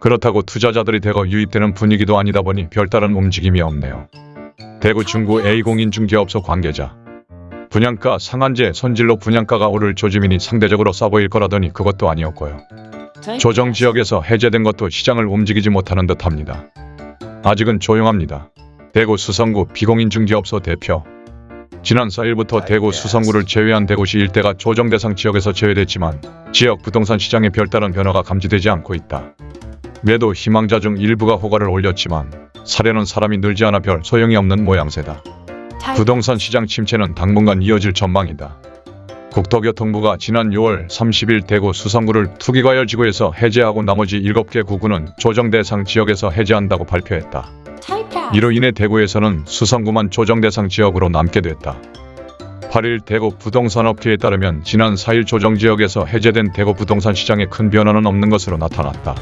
그렇다고 투자자들이 대거 유입되는 분위기도 아니다 보니 별다른 움직임이 없네요. 대구 중구 A공인중개업소 관계자 분양가 상한제 손질로 분양가가 오를 조짐이니 상대적으로 싸 보일 거라더니 그것도 아니었고요. 조정 지역에서 해제된 것도 시장을 움직이지 못하는 듯합니다. 아직은 조용합니다. 대구 수성구 비공인중개업소 대표 지난 4일부터 대구 수성구를 제외한 대구시 일대가 조정 대상 지역에서 제외됐지만 지역 부동산 시장에 별다른 변화가 감지되지 않고 있다. 매도 희망자 중 일부가 호가를 올렸지만 사려는 사람이 늘지 않아 별 소용이 없는 모양새다. 부동산 시장 침체는 당분간 이어질 전망이다. 국토교통부가 지난 6월 30일 대구 수성구를 투기과열지구에서 해제하고 나머지 7개 구구는 조정 대상 지역에서 해제한다고 발표했다. 이로 인해 대구에서는 수성구만 조정 대상 지역으로 남게 됐다. 8일 대구 부동산업계에 따르면 지난 4일 조정 지역에서 해제된 대구 부동산 시장에 큰 변화는 없는 것으로 나타났다.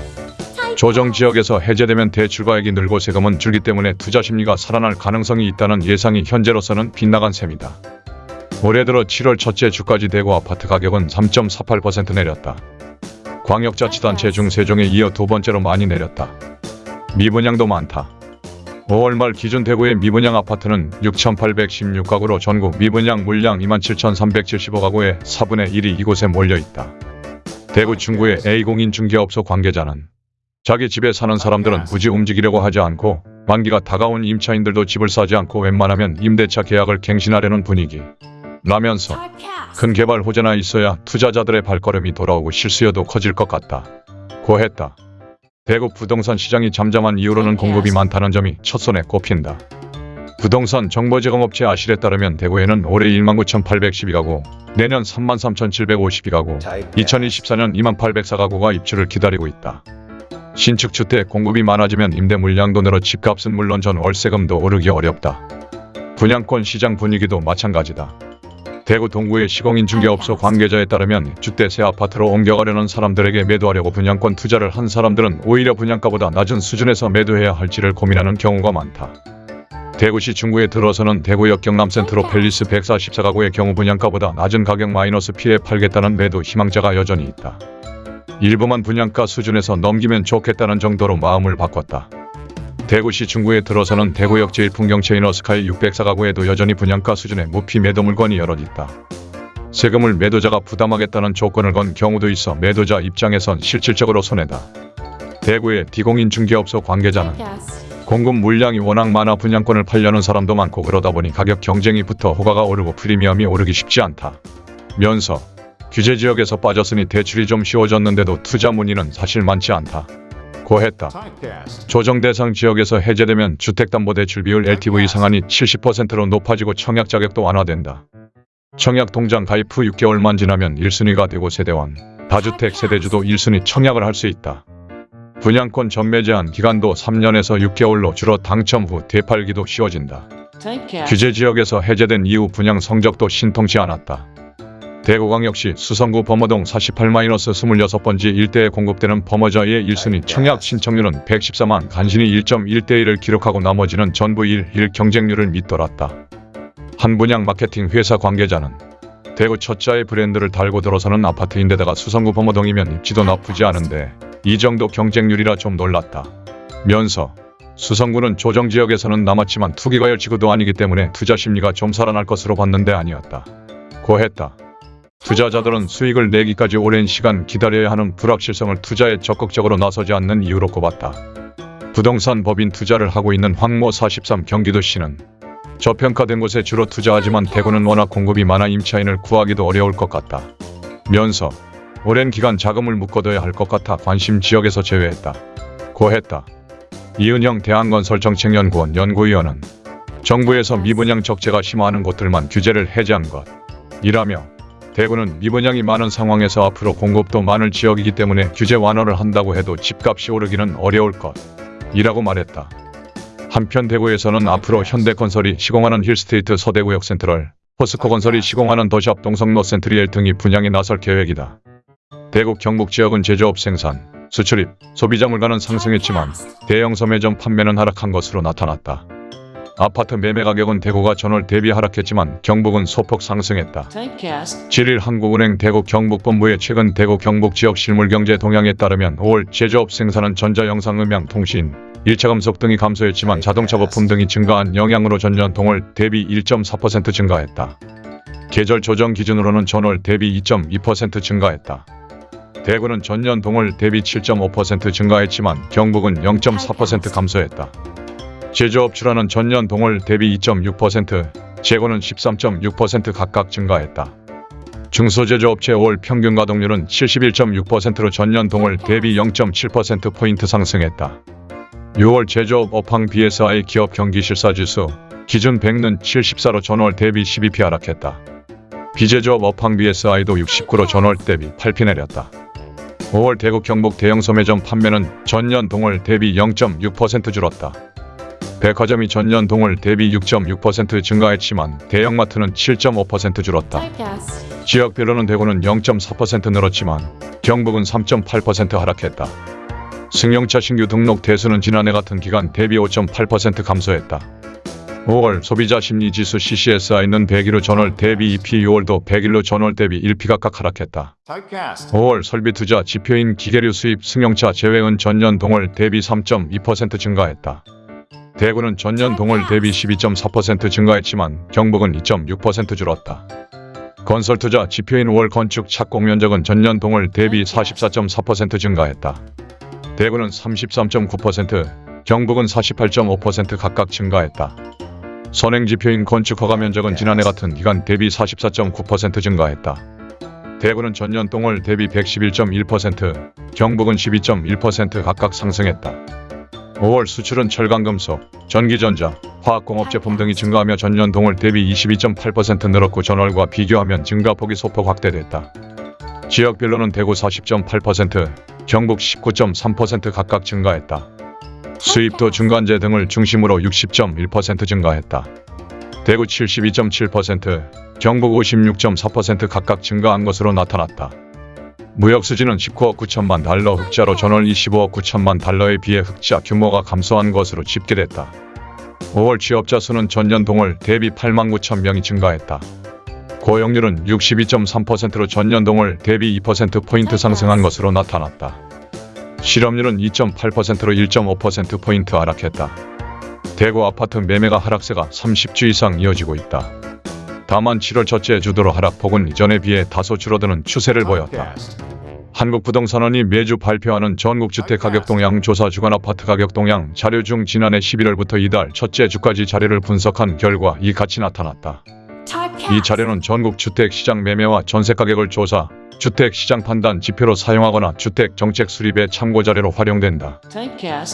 조정 지역에서 해제되면 대출가액이 늘고 세금은 줄기 때문에 투자 심리가 살아날 가능성이 있다는 예상이 현재로서는 빗나간 셈이다. 올해 들어 7월 첫째 주까지 대구 아파트 가격은 3.48% 내렸다. 광역자치단체 중 세종에 이어 두 번째로 많이 내렸다. 미분양도 많다. 5월 말 기준 대구의 미분양 아파트는 6,816가구로 전국 미분양 물량 27,375가구의 4분의 1이 이곳에 몰려있다. 대구 중구의 A공인 중개업소 관계자는 자기 집에 사는 사람들은 굳이 움직이려고 하지 않고 만기가 다가온 임차인들도 집을 사지 않고 웬만하면 임대차 계약을 갱신하려는 분위기. 라면서 큰 개발 호재나 있어야 투자자들의 발걸음이 돌아오고 실수요도 커질 것 같다. 고했다. 대구 부동산 시장이 잠잠한 이유로는 공급이 많다는 점이 첫손에 꼽힌다. 부동산 정보제공업체 아실에 따르면 대구에는 올해 19,812가구, 내년 33,752가구, 2024년 2804가구가 입주를 기다리고 있다. 신축 주택 공급이 많아지면 임대 물량도 늘어 집값은 물론 전 월세금도 오르기 어렵다. 분양권 시장 분위기도 마찬가지다. 대구 동구의 시공인 중개업소 관계자에 따르면 주택 새 아파트로 옮겨가려는 사람들에게 매도하려고 분양권 투자를 한 사람들은 오히려 분양가보다 낮은 수준에서 매도해야 할지를 고민하는 경우가 많다. 대구시 중구에 들어서는 대구역 경남센트로 팰리스 144가구의 경우 분양가보다 낮은 가격 마이너스 피해 팔겠다는 매도 희망자가 여전히 있다. 일부만 분양가 수준에서 넘기면 좋겠다는 정도로 마음을 바꿨다. 대구시 중구에 들어서는 대구역 제일풍경체인 어스카이 604가구에도 여전히 분양가 수준의 무피 매도 물건이 여럿 있다. 세금을 매도자가 부담하겠다는 조건을 건 경우도 있어 매도자 입장에선 실질적으로 손해다. 대구의 비공인 중개업소 관계자는 공급 물량이 워낙 많아 분양권을 팔려는 사람도 많고 그러다 보니 가격 경쟁이 붙어 호가가 오르고 프리미엄이 오르기 쉽지 않다. 면서 규제 지역에서 빠졌으니 대출이 좀 쉬워졌는데도 투자 문의는 사실 많지 않다. 고했다. 조정 대상 지역에서 해제되면 주택담보대출 비율 LTV 상한이 70%로 높아지고 청약 자격도 완화된다. 청약 동장 가입 후 6개월만 지나면 1순위가 되고 세대원, 다주택 세대주도 1순위 청약을 할 수 있다. 분양권 전매 제한 기간도 3년에서 6개월로 줄어 당첨 후 되팔기도 쉬워진다. 규제 지역에서 해제된 이후 분양 성적도 신통치 않았다. 대구광역시 수성구 범어동 48-26번지 일대에 공급되는 범어자의 1순위 청약 신청률은 114만 간신히 1.1대1을 기록하고 나머지는 전부 1, 1 경쟁률을 밑돌았다. 한 분양 마케팅 회사 관계자는 대구 첫자의 브랜드를 달고 들어서는 아파트인데다가 수성구 범어동이면 입지도 나쁘지 않은데 이 정도 경쟁률이라 좀 놀랐다. 면서 수성구는 조정지역에서는 남았지만 투기과열 지구도 아니기 때문에 투자 심리가 좀 살아날 것으로 봤는데 아니었다. 고했다. 투자자들은 수익을 내기까지 오랜 시간 기다려야 하는 불확실성을 투자에 적극적으로 나서지 않는 이유로 꼽았다. 부동산 법인 투자를 하고 있는 황모 43 경기도시는 저평가된 곳에 주로 투자하지만 대구는 워낙 공급이 많아 임차인을 구하기도 어려울 것 같다. 면서 오랜 기간 자금을 묶어둬야 할 것 같아 관심 지역에서 제외했다. 고했다. 이은영 대한건설정책연구원 연구위원은 정부에서 미분양 적재가 심화하는 곳들만 규제를 해제한 것 이라며 대구는 미분양이 많은 상황에서 앞으로 공급도 많을 지역이기 때문에 규제 완화를 한다고 해도 집값이 오르기는 어려울 것 이라고 말했다. 한편 대구에서는 앞으로 현대건설이 시공하는 힐스테이트 서대구역 센트럴, 포스코건설이 시공하는 더샵 동성로 센트리엘 등이 분양에 나설 계획이다. 대구 경북 지역은 제조업 생산, 수출입, 소비자 물가는 상승했지만 대형 소매점 판매는 하락한 것으로 나타났다. 아파트 매매 가격은 대구가 전월 대비 하락했지만 경북은 소폭 상승했다. Typecast. 7일 한국은행 대구 경북본부의 최근 대구 경북 지역 실물경제 동향에 따르면 5월 제조업 생산은 전자영상 음향 통신, 1차 금속 등이 감소했지만 자동차 부품 등이 증가한 영향으로 전년 동월 대비 1.4% 증가했다. 계절 조정 기준으로는 전월 대비 2.2% 증가했다. 대구는 전년 동월 대비 7.5% 증가했지만 경북은 0.4% 감소했다. 제조업 출하는 전년 동월 대비 2.6%, 재고는 13.6% 각각 증가했다. 중소제조업체 5월 평균 가동률은 71.6%로 전년 동월 대비 0.7%포인트 상승했다. 6월 제조업 업황 BSI 기업 경기 실사지수 기준 100는 74로 전월 대비 12피 하락했다. 비제조업 업황 BSI도 69로 전월 대비 8피 내렸다. 5월 대구 경북 대형 소매점 판매는 전년 동월 대비 0.6% 줄었다. 백화점이 전년 동월 대비 6.6% 증가했지만 대형마트는 7.5% 줄었다. 지역별로는 대구는 0.4% 늘었지만 경북은 3.8% 하락했다. 승용차 신규 등록 대수는 지난해 같은 기간 대비 5.8% 감소했다. 5월 소비자 심리 지수 CCSI는 100일로 전월 대비 2피 6월도 100일로 전월 대비 1피 각각 하락했다. Typecast. 5월 설비 투자 지표인 기계류 수입 승용차 제외은 전년 동월 대비 3.2% 증가했다. 대구는 전년 동월 대비 12.4% 증가했지만 경북은 2.6% 줄었다. 건설 투자 지표인 월 건축 착공 면적은 전년 동월 대비 44.4% 증가했다. 대구는 33.9%, 경북은 48.5% 각각 증가했다. 선행 지표인 건축 허가 면적은 지난해 같은 기간 대비 44.9% 증가했다. 대구는 전년 동월 대비 111.1%, 경북은 12.1% 각각 상승했다. 5월 수출은 철강금속, 전기전자, 화학공업 제품 등이 증가하며 전년 동월 대비 22.8% 늘었고 전월과 비교하면 증가폭이 소폭 확대됐다. 지역별로는 대구 40.8%, 경북 19.3% 각각 증가했다. 수입도 중간재 등을 중심으로 60.1% 증가했다. 대구 72.7%, 경북 56.4% 각각 증가한 것으로 나타났다. 무역 수지는 19억 9천만 달러 흑자로 전월 25억 9천만 달러에 비해 흑자 규모가 감소한 것으로 집계됐다. 5월 취업자 수는 전년 동월 대비 8만 9천 명이 증가했다. 고용률은 62.3%로 전년 동월 대비 2%포인트 상승한 것으로 나타났다. 실업률은 2.8%로 1.5%포인트 하락했다. 대구 아파트 매매가 하락세가 30주 이상 이어지고 있다. 다만 7월 첫째 주도로 하락폭은 이전에 비해 다소 줄어드는 추세를 보였다. 한국부동산원이 매주 발표하는 전국주택 가격 동향 조사 주간 아파트 가격 동향 자료 중 지난해 11월부터 이달 첫째 주까지 자료를 분석한 결과 이같이 나타났다. 이 자료는 전국 주택 시장 매매와 전세 가격을 조사, 주택 시장 판단 지표로 사용하거나 주택 정책 수립의 참고 자료로 활용된다.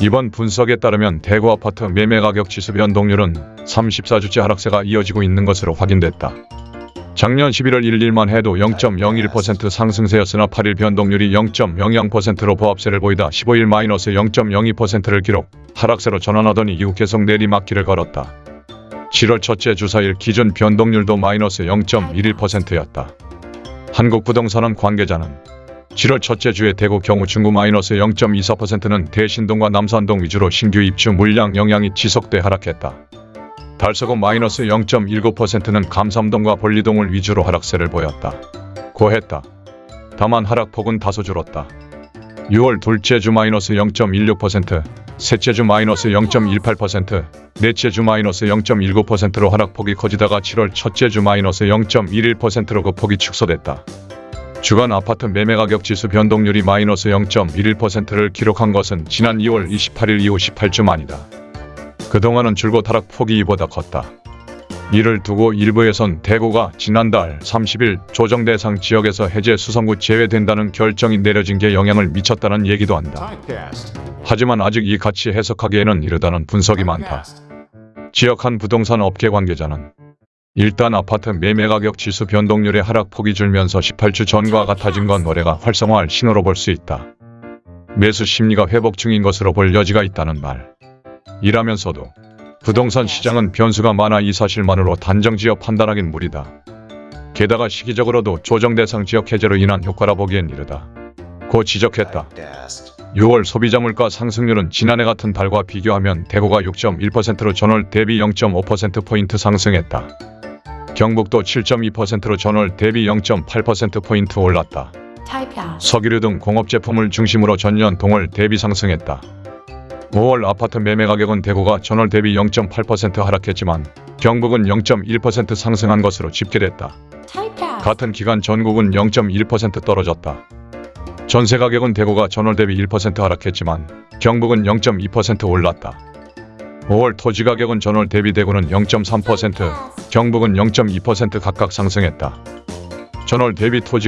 이번 분석에 따르면 대구 아파트 매매 가격 지수 변동률은 34주째 하락세가 이어지고 있는 것으로 확인됐다. 작년 11월 1일만 해도 0.01% 상승세였으나 8일 변동률이 0.00%로 보합세를 보이다 15일 마이너스 0.02%를 기록, 하락세로 전환하더니 이후 계속 내리막길을 걸었다. 7월 첫째 주사일 기준 변동률도 마이너스 0.11%였다. 한국부동산원 관계자는 7월 첫째 주에 대구 경우 중구 마이너스 0.24%는 대신동과 남산동 위주로 신규 입주 물량 영향이 지속돼 하락했다. 달서구 마이너스 0.19%는 감삼동과 볼리동을 위주로 하락세를 보였다. 고했다. 다만 하락폭은 다소 줄었다. 6월 둘째 주 마이너스 0.16%, 셋째 주 마이너스 0.18%, 넷째 주 마이너스 0.19%로 하락폭이 커지다가 7월 첫째 주 마이너스 0.11%로 그 폭이 축소됐다. 주간 아파트 매매 가격 지수 변동률이 마이너스 0.11%를 기록한 것은 지난 2월 28일 이후 18주 만이다. 그동안은 줄곧 하락폭이 이보다 컸다. 이를 두고 일부에선 대구가 지난달 30일 조정 대상 지역에서 해제 수성구 제외된다는 결정이 내려진 게 영향을 미쳤다는 얘기도 한다. 하지만 아직 이 가치 해석하기에는 이르다는 분석이 많다. 지역 한 부동산 업계 관계자는 일단 아파트 매매 가격 지수 변동률의 하락폭이 줄면서 18주 전과 같아진 건 거래가 활성화할 신호로 볼 수 있다. 매수 심리가 회복 중인 것으로 볼 여지가 있다는 말. 이라면서도 부동산 시장은 변수가 많아 이 사실만으로 단정 지어 판단하긴 무리다. 게다가 시기적으로도 조정 대상 지역 해제로 인한 효과라 보기엔 이르다. 고 지적했다. Typecast. 6월 소비자 물가 상승률은 지난해 같은 달과 비교하면 대구가 6.1%로 전월 대비 0.5%포인트 상승했다. 경북도 7.2%로 전월 대비 0.8%포인트 올랐다. 석유류 등 공업 제품을 중심으로 전년 동월 대비 상승했다. 5월 아파트 매매 가격은 대구가 전월 대비 0.8% 하락했지만 경북은 0.1% 상승한 것으로 집계됐다. 같은 기간 전국은 0.1% 떨어졌다. 전세 가격은 대구가 전월 대비 1% 하락했지만 경북은 0.2% 올랐다. 5월 토지 가격은 전월 대비 대구는 0.3%, 경북은 0.2% 각각 상승했다. 전월 대비 토지